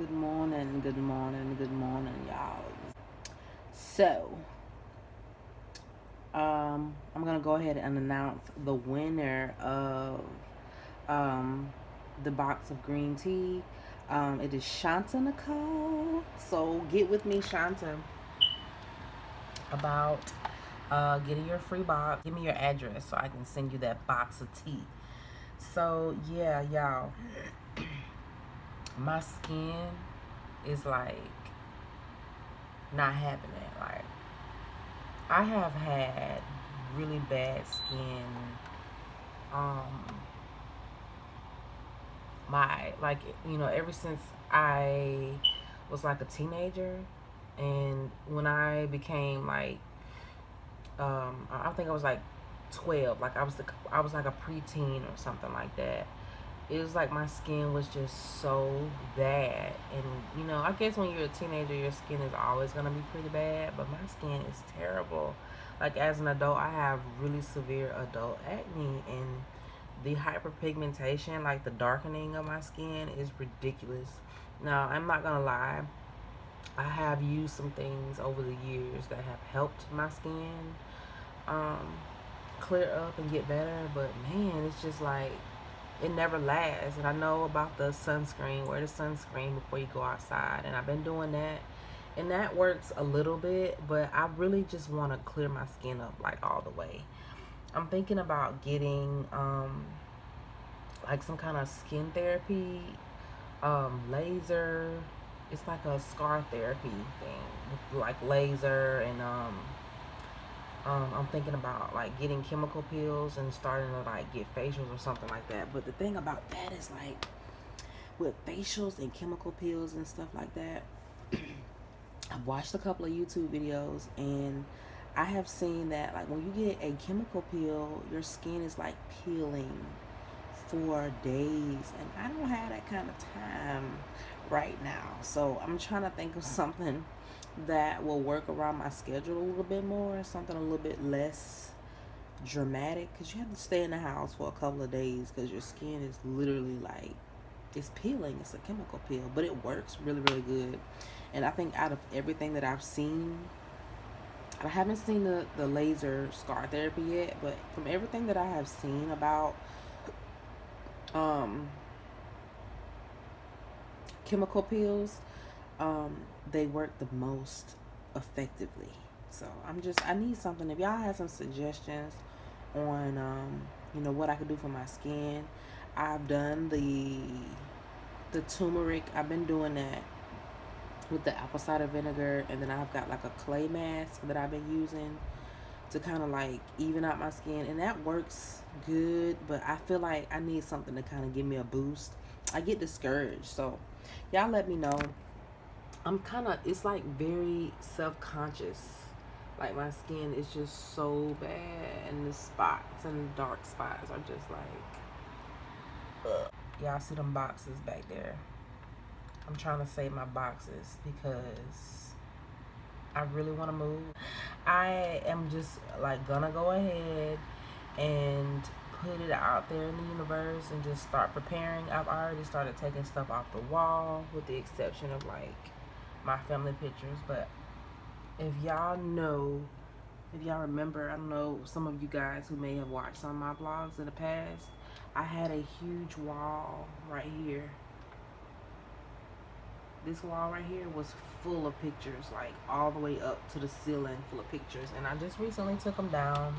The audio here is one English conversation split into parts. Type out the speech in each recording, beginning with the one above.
Good morning, good morning, good morning, y'all. So, um, I'm gonna go ahead and announce the winner of um, the box of green tea. Um, it is Shanta Nicole. So get with me, Shanta, about uh, getting your free box. Give me your address so I can send you that box of tea. So yeah, y'all, my skin is like not having it. Like I have had really bad skin. Um, my like you know ever since I was like a teenager, and when I became like, um, I think I was like twelve. Like I was the I was like a preteen or something like that it was like my skin was just so bad. And you know i guess when you're a teenager your skin is always going to be pretty bad but my skin is terrible. Like as an adult i have really severe adult acne and the hyperpigmentation like the darkening of my skin is ridiculous. Now i'm not gonna lie i have used some things over the years that have helped my skin um, clear up and get better but man it's just like it never lasts. And I know about the sunscreen, wear the sunscreen before you go outside. And I've been doing that. And that works a little bit, but I really just want to clear my skin up like all the way. I'm thinking about getting um, like some kind of skin therapy, um, laser. It's like a scar therapy thing, like laser and um, um, I'm thinking about like getting chemical peels and starting to like get facials or something like that. But the thing about that is like with facials and chemical peels and stuff like that, I've watched a couple of YouTube videos and I have seen that like when you get a chemical peel, your skin is like peeling for days and I don't have that kind of time right now. So I'm trying to think of something that will work around my schedule a little bit more, something a little bit less dramatic because you have to stay in the house for a couple of days because your skin is literally like it's peeling it's a chemical peel but it works really really good. And i think out of everything that i've seen i haven't seen the, the laser scar therapy yet but from everything that i have seen about um chemical peels um, they work the most effectively. So I'm just I need something. If y'all have some suggestions on um, you know what I could do for my skin, I've done the the turmeric. I've been doing that with the apple cider vinegar, and then I've got like a clay mask that I've been using to kind of like even out my skin, and that works good. But I feel like I need something to kind of give me a boost. I get discouraged, so y'all let me know I'm kind of, it's like very self-conscious. Like my skin is just so bad and the spots and the dark spots are just like, Y'all see them boxes back there. I'm trying to save my boxes because I really want to move. I am just like gonna go ahead and put it out there in the universe and just start preparing. I've already started taking stuff off the wall with the exception of like my family pictures. But if y'all know, if y'all remember, I don't know, some of you guys who may have watched some of my vlogs in the past, I had a huge wall right here. This wall right here was full of pictures, like all the way up to the ceiling full of pictures. And I just recently took them down.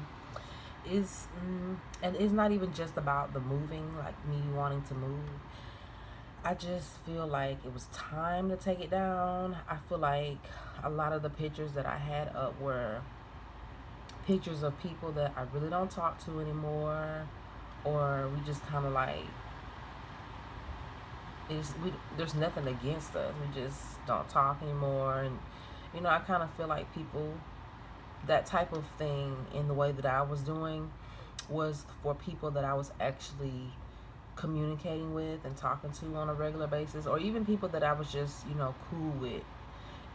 Is mm, and it's not even just about the moving, like me wanting to move I just feel like it was time to take it down. I feel like a lot of the pictures that I had up were pictures of people that I really don't talk to anymore or we just kind of like it's, we, there's nothing against us. We just don't talk anymore and you know, I kind of feel like people that type of thing in the way that I was doing was for people that I was actually communicating with and talking to on a regular basis or even people that I was just you know cool with.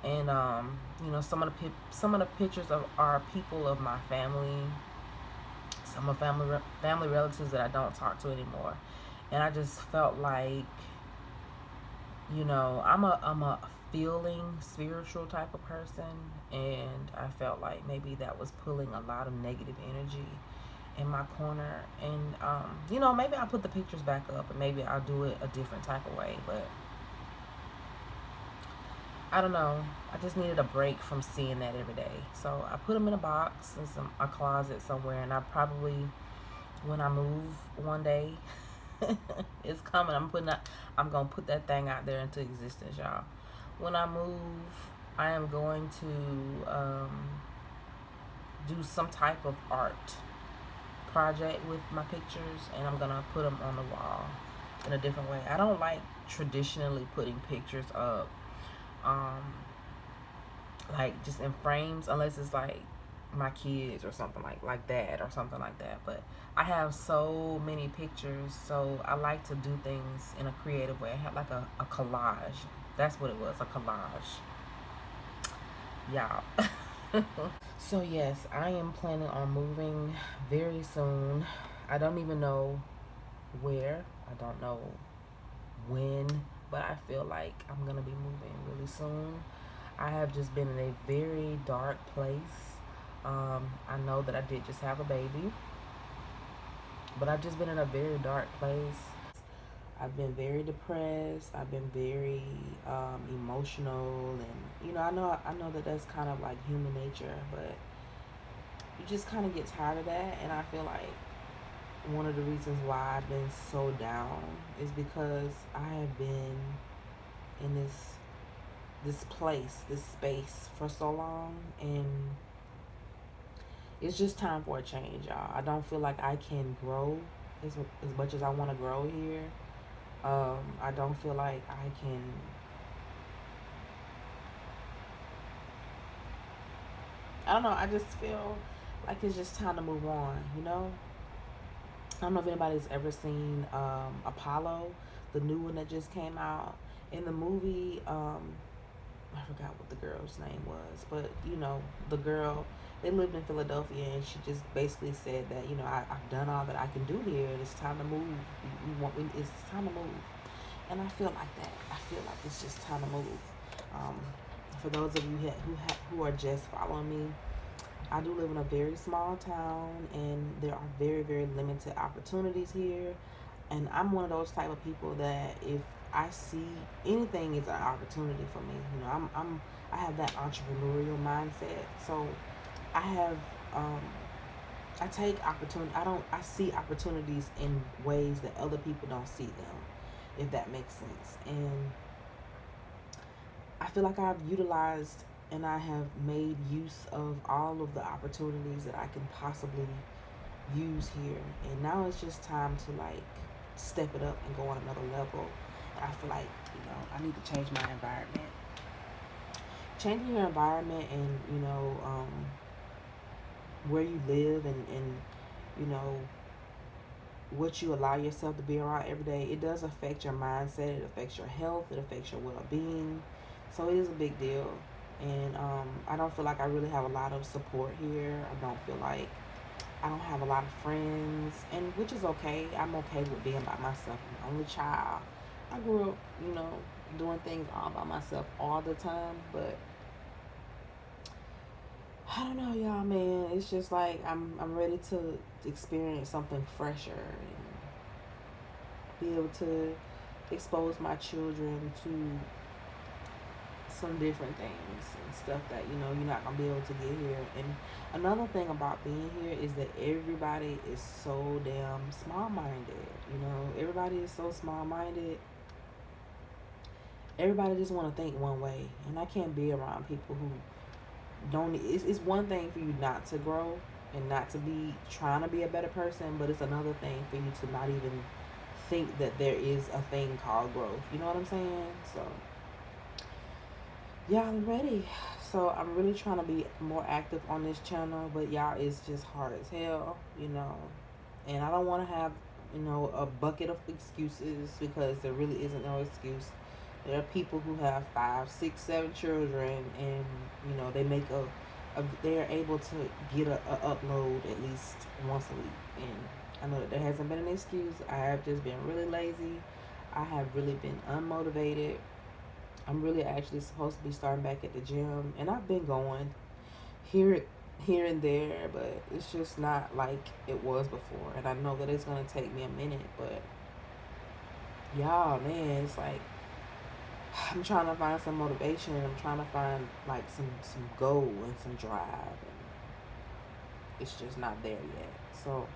And um, you know some of the some of the pictures of are people of my family. Some of family family relatives that I don't talk to anymore. And I just felt like you know, I'm a I'm a feeling spiritual type of person. And I felt like maybe that was pulling a lot of negative energy in my corner and um, you know maybe I'll put the pictures back up and maybe I'll do it a different type of way but I don't know. I just needed a break from seeing that every day. So I put them in a box in some a closet somewhere and I probably when I move one day it's coming. I'm putting that I'm gonna put that thing out there into existence y'all. When I move I am going to um, do some type of art project with my pictures and I'm gonna put them on the wall in a different way. I don't like traditionally putting pictures up um, like just in frames unless it's like my kids or something like like that or something like that. But I have so many pictures so I like to do things in a creative way. I have like a, a collage. That's what it was a collage. Y'all so yes i am planning on moving very soon. I don't even know where. I don't know when but i feel like i'm gonna be moving really soon. I have just been in a very dark place. Um, i know that i did just have a baby but i've just been in a very dark place I've been very depressed. I've been very um, emotional, and you know, I know, I know that that's kind of like human nature, but you just kind of get tired of that. And I feel like one of the reasons why I've been so down is because I have been in this this place, this space for so long, and it's just time for a change, y'all. I don't feel like I can grow as as much as I want to grow here um, I don't feel like I can I don't know, I just feel like it's just time to move on, you know? I don't know if anybody's ever seen um, Apollo, the new one that just came out. In the movie, um, I forgot what the girl's name was, but you know, the girl, they lived in Philadelphia and she just basically said that, you know, I, have done all that I can do here. And it's time to move. We, we want, it's time to move. And I feel like that. I feel like it's just time to move. Um, for those of you who, who are just following me, I do live in a very small town and there are very, very limited opportunities here. And I'm one of those type of people that if I see anything is an opportunity for me. You know, I'm, I'm I have that entrepreneurial mindset. So I have um, I take opportunity. I don't. I see opportunities in ways that other people don't see them if that makes sense. And I feel like I've utilized and I have made use of all of the opportunities that I can possibly use here. And now it's just time to like step it up and go on another level. And I feel like, you know, I need to change my environment. Changing your environment and, you know, um, where you live and, and you know, what you allow yourself to be around every day, it does affect your mindset, it affects your health, it affects your well being. So it is a big deal. And um, I don't feel like I really have a lot of support here. I don't feel like I don't have a lot of friends, and which is okay. I'm okay with being by myself. I'm the only child. I grew up, you know, doing things all by myself all the time, but I don't know, y'all, man. It's just like I'm I'm ready to experience something fresher and be able to expose my children to some different things and stuff that you know you're not gonna be able to get here. And another thing about being here is that everybody is so damn small-minded. You know, everybody is so small-minded. Everybody just want to think one way, and I can't be around people who don't it's, it's one thing for you not to grow and not to be trying to be a better person but it's another thing for you to not even think that there is a thing called growth. You know what i'm saying? So yeah i'm ready. So i'm really trying to be more active on this channel but y'all it's just hard as hell you know? And i don't want to have you know a bucket of excuses because there really isn't no excuse there are people who have five, six, seven children, and you know they make a, a they are able to get a, a upload at least once a week. And I know that there hasn't been an excuse. I have just been really lazy. I have really been unmotivated, I'm really actually supposed to be starting back at the gym, and I've been going here, here and there, but it's just not like it was before. And I know that it's gonna take me a minute, but y'all, man, it's like I'm trying to find some motivation. and I'm trying to find like some some goal and some drive, and it's just not there yet. So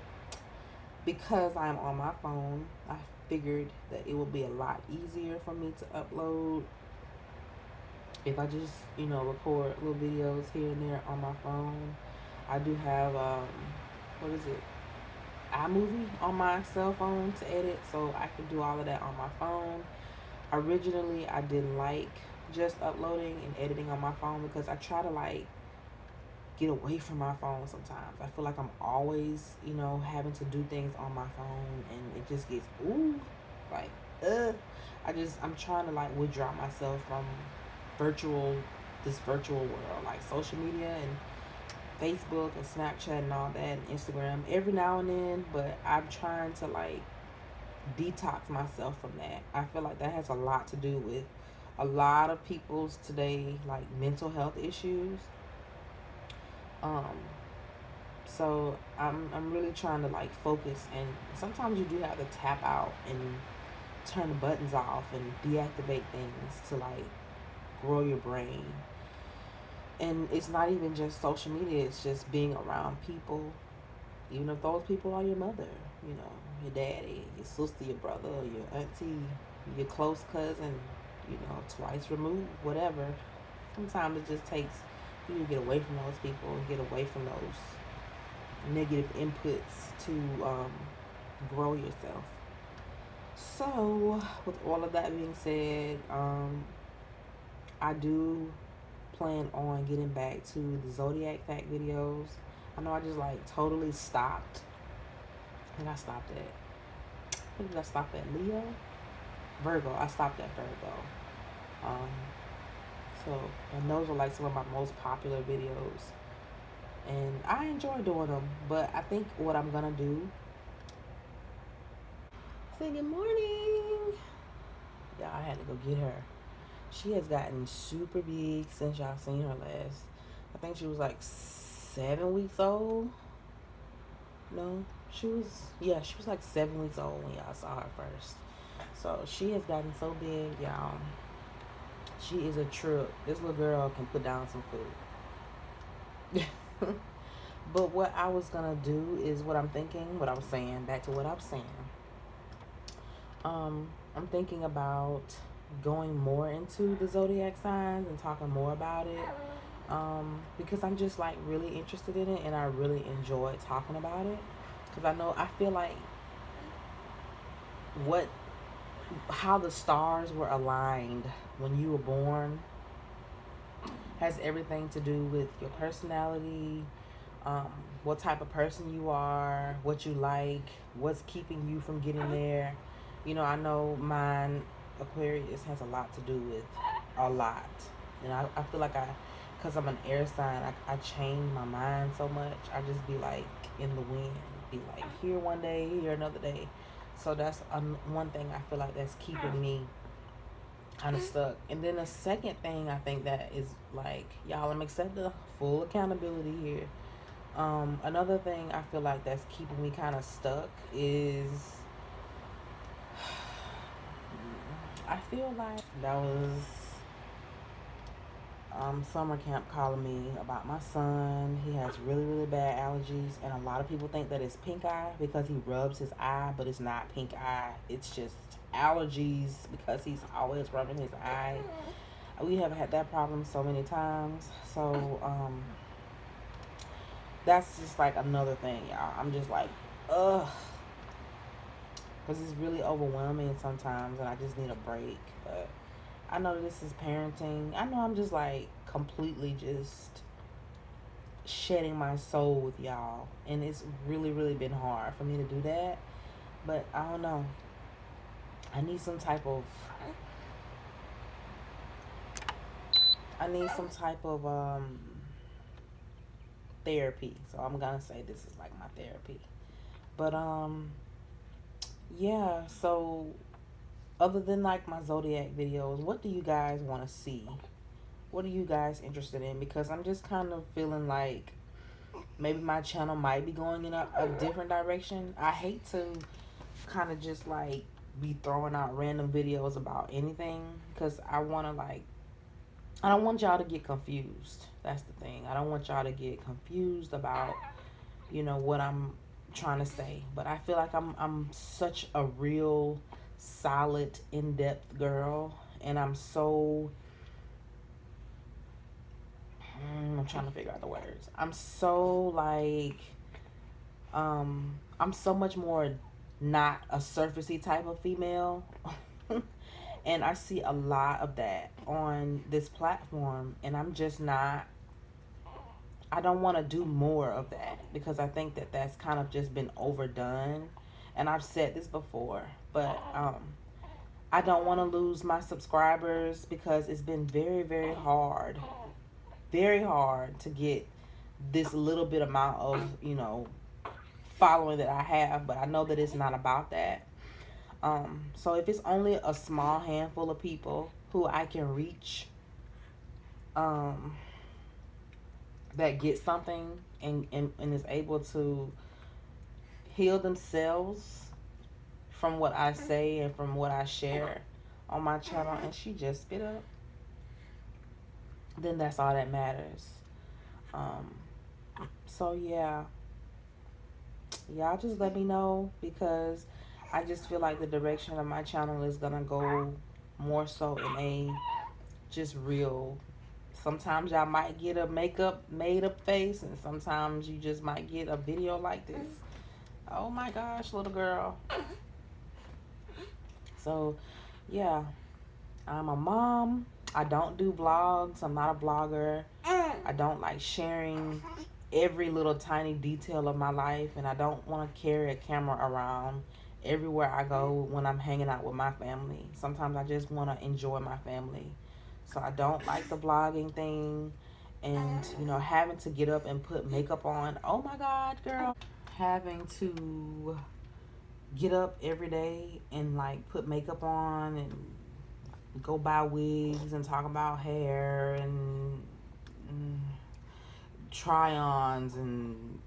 because I'm on my phone, I figured that it would be a lot easier for me to upload if I just, you know, record little videos here and there on my phone. I do have, um, what is it? iMovie on my cell phone to edit, so I can do all of that on my phone. Originally, I didn't like just uploading and editing on my phone because I try to like get away from my phone sometimes. I feel like I'm always, you know, having to do things on my phone and it just gets ooh like uh I just I'm trying to like withdraw myself from virtual this virtual world like social media and Facebook and Snapchat and all that and Instagram every now and then, but I'm trying to like detox myself from that. I feel like that has a lot to do with a lot of people's today like mental health issues um, so I'm I'm really trying to like focus, and sometimes you do have to tap out and turn the buttons off and deactivate things to like grow your brain. And it's not even just social media; it's just being around people, even if those people are your mother, you know, your daddy, your sister, your brother, your auntie, your close cousin, you know, twice removed, whatever. Sometimes it just takes you to get away from those people and get away from those negative inputs to um, grow yourself. So, with all of that being said, um, I do plan on getting back to the zodiac fact videos. I know I just like totally stopped. Think I stopped at. I I stopped at Leo, Virgo. I stopped at Virgo. Um, so, and those are like some of my most popular videos. And I enjoy doing them, but I think what I'm gonna do. Say good morning. Yeah, I had to go get her. She has gotten super big since y'all seen her last. I think she was like seven weeks old. No, she was, yeah, she was like seven weeks old when y'all saw her first. So she has gotten so big, y'all. She is a trip. This little girl can put down some food. but what I was gonna do is what I'm thinking, what I'm saying, back to what I'm saying. Um, I'm thinking about going more into the zodiac signs and talking more about it. Um, because I'm just like really interested in it and I really enjoy talking about it. Because I know I feel like what how the stars were aligned when you were born has everything to do with your personality, um, what type of person you are, what you like, what's keeping you from getting there. You know, I know mine, Aquarius, has a lot to do with a lot. And I, I feel like I, because I'm an air sign, I, I change my mind so much. I just be like in the wind, be like here one day, here another day. So that's um, one thing I feel like that's keeping me kind of stuck. And then the second thing I think that is like, y'all, I'm accepting full accountability here. Um, another thing I feel like that's keeping me kind of stuck is I feel like that was um, summer camp calling me about my son. He has really, really bad allergies, and a lot of people think that it's pink eye because he rubs his eye, but it's not pink eye. It's just allergies because he's always rubbing his eye. We have had that problem so many times. So, um, that's just like another thing, y'all. I'm just like, ugh. Because it's really overwhelming sometimes, and I just need a break. But I know this is parenting. I know I'm just like completely just shedding my soul with y'all. And it's really, really been hard for me to do that. But I don't know. I need some type of I need some type of um therapy. So I'm gonna say this is like my therapy. But um yeah, so other than like my zodiac videos, what do you guys want to see? What are you guys interested in? Because I'm just kind of feeling like maybe my channel might be going in a, a different direction. I hate to kind of just like be throwing out random videos about anything because I want to like I don't want y'all to get confused. That's the thing. I don't want y'all to get confused about you know what I'm trying to say. But I feel like I'm I'm such a real solid in-depth girl and I'm so mm, I'm trying to figure out the words. I'm so like um I'm so much more not a surfacey type of female. and I see a lot of that on this platform and I'm just not I don't want to do more of that because I think that that's kind of just been overdone. And I've said this before, but um, I don't want to lose my subscribers because it's been very, very hard, very hard to get this little bit amount of, you know, following that I have. But I know that it's not about that. Um, so if it's only a small handful of people who I can reach, um, that get something and, and, and is able to heal themselves from what I say and from what I share on my channel and she just spit up, then that's all that matters. Um, so yeah, y'all just let me know because I just feel like the direction of my channel is gonna go more so in a just real Sometimes y'all might get a makeup made up face and sometimes you just might get a video like this. Oh my gosh, little girl. So, yeah. I'm a mom. I don't do vlogs. I'm not a blogger. I don't like sharing every little tiny detail of my life and I don't want to carry a camera around everywhere I go when I'm hanging out with my family. Sometimes I just want to enjoy my family. So I don't like the vlogging thing and, you know, having to get up and put makeup on. Oh my God, girl. Having to get up every day and like put makeup on and go buy wigs and talk about hair and, and try-ons and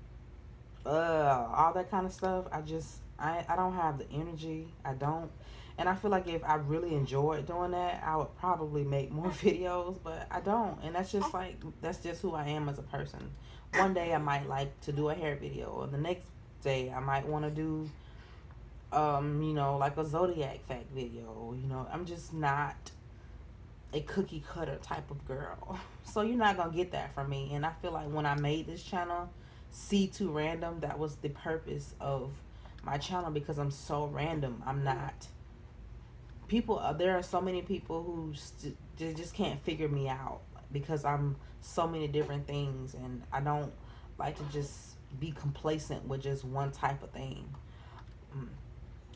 uh, all that kind of stuff. I just, I, I don't have the energy. I don't and I feel like if I really enjoyed doing that, I would probably make more videos, but I don't. And that's just like, that's just who I am as a person. One day I might like to do a hair video, or the next day I might want to do, um, you know, like a Zodiac fact video. You know, I'm just not a cookie cutter type of girl. So you're not going to get that from me. And I feel like when I made this channel, C2 Random, that was the purpose of my channel because I'm so random. I'm not people uh, there are so many people who st- just can't figure me out because I'm so many different things and I don't like to just be complacent with just one type of thing. Mm.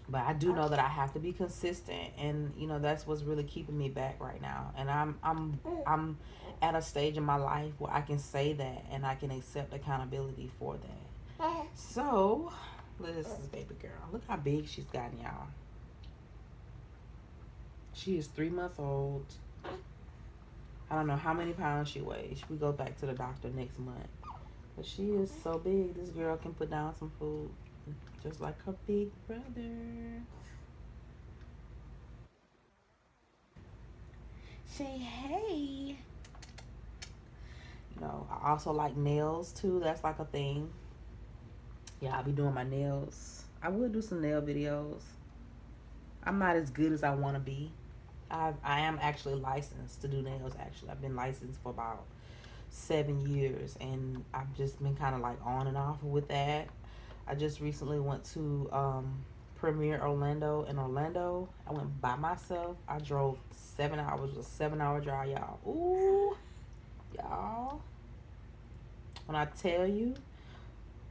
But I do know that I have to be consistent and you know that's what's really keeping me back right now. And I'm I'm I'm at a stage in my life where I can say that and I can accept accountability for that. So, this is baby girl. Look how big she's gotten, y'all. She is three months old. I don't know how many pounds she weighs. We go back to the doctor next month. But she is so big. This girl can put down some food. Just like her big brother. Say hey. You know, I also like nails too. That's like a thing. Yeah, I'll be doing my nails. I will do some nail videos. I'm not as good as I want to be. I, I am actually licensed to do nails actually. I've been licensed for about seven years and i've just been kind of like on and off with that. I just recently went to um Premiere Orlando in orlando i went by myself. I drove seven hours was a seven hour drive y'all. Ooh, y'all. When i tell you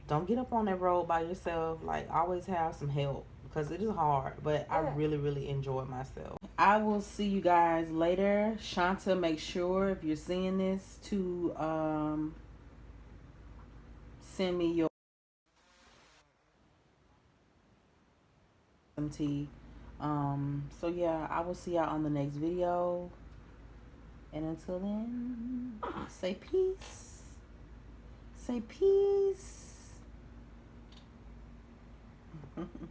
don't get up on that road by yourself. Like always have some help because it is hard but i really really enjoy myself I will see you guys later. Shanta, make sure if you're seeing this to um, send me your MT Um, so yeah, I will see y'all on the next video. And until then, say peace. Say peace.